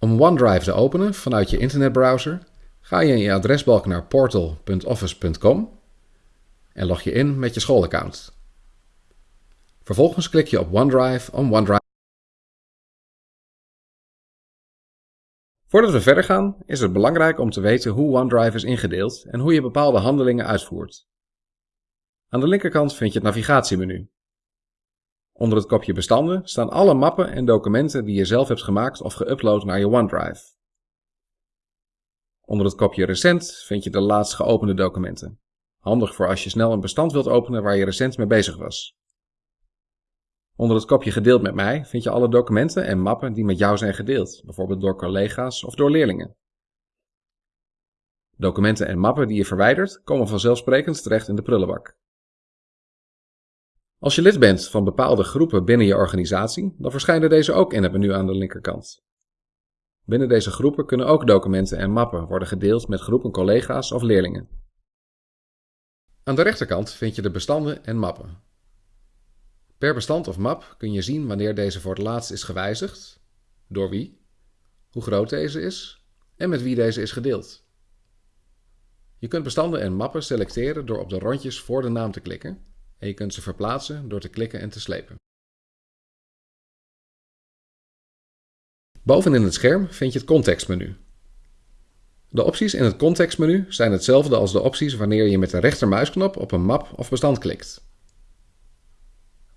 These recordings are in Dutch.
Om OneDrive te openen vanuit je internetbrowser ga je in je adresbalk naar portal.office.com en log je in met je schoolaccount. Vervolgens klik je op OneDrive om OneDrive. Voordat we verder gaan, is het belangrijk om te weten hoe OneDrive is ingedeeld en hoe je bepaalde handelingen uitvoert. Aan de linkerkant vind je het navigatiemenu. Onder het kopje bestanden staan alle mappen en documenten die je zelf hebt gemaakt of geüpload naar je OneDrive. Onder het kopje recent vind je de laatst geopende documenten. Handig voor als je snel een bestand wilt openen waar je recent mee bezig was. Onder het kopje gedeeld met mij vind je alle documenten en mappen die met jou zijn gedeeld, bijvoorbeeld door collega's of door leerlingen. Documenten en mappen die je verwijdert komen vanzelfsprekend terecht in de prullenbak. Als je lid bent van bepaalde groepen binnen je organisatie, dan verschijnen deze ook in het menu aan de linkerkant. Binnen deze groepen kunnen ook documenten en mappen worden gedeeld met groepen collega's of leerlingen. Aan de rechterkant vind je de bestanden en mappen. Per bestand of map kun je zien wanneer deze voor het laatst is gewijzigd, door wie, hoe groot deze is en met wie deze is gedeeld. Je kunt bestanden en mappen selecteren door op de rondjes voor de naam te klikken en je kunt ze verplaatsen door te klikken en te slepen. Bovenin het scherm vind je het contextmenu. De opties in het contextmenu zijn hetzelfde als de opties wanneer je met de rechtermuisknop op een map of bestand klikt.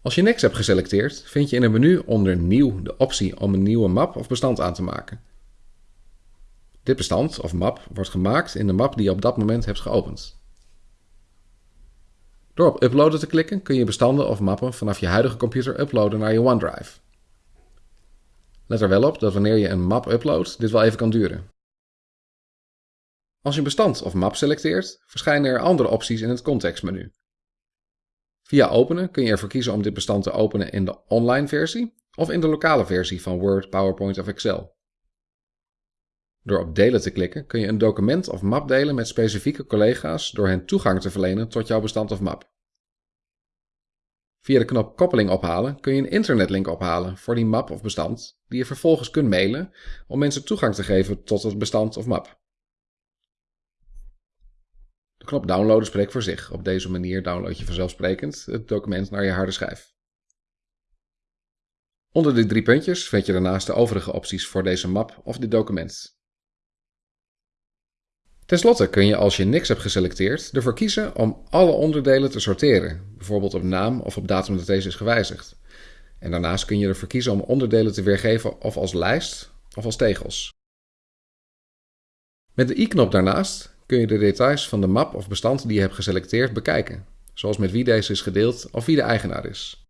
Als je niks hebt geselecteerd, vind je in het menu onder Nieuw de optie om een nieuwe map of bestand aan te maken. Dit bestand of map wordt gemaakt in de map die je op dat moment hebt geopend. Door op Uploaden te klikken kun je bestanden of mappen vanaf je huidige computer uploaden naar je OneDrive. Let er wel op dat wanneer je een map uploadt, dit wel even kan duren. Als je een bestand of map selecteert, verschijnen er andere opties in het contextmenu. Via openen kun je ervoor kiezen om dit bestand te openen in de online versie of in de lokale versie van Word, PowerPoint of Excel. Door op delen te klikken kun je een document of map delen met specifieke collega's door hen toegang te verlenen tot jouw bestand of map. Via de knop koppeling ophalen kun je een internetlink ophalen voor die map of bestand die je vervolgens kunt mailen om mensen toegang te geven tot het bestand of map. De knop downloaden spreekt voor zich. Op deze manier download je vanzelfsprekend het document naar je harde schijf. Onder de drie puntjes vind je daarnaast de overige opties voor deze map of dit document. Ten slotte kun je als je niks hebt geselecteerd ervoor kiezen om alle onderdelen te sorteren, bijvoorbeeld op naam of op datum dat deze is gewijzigd. En daarnaast kun je ervoor kiezen om onderdelen te weergeven of als lijst of als tegels. Met de i-knop daarnaast kun je de details van de map of bestand die je hebt geselecteerd bekijken, zoals met wie deze is gedeeld of wie de eigenaar is.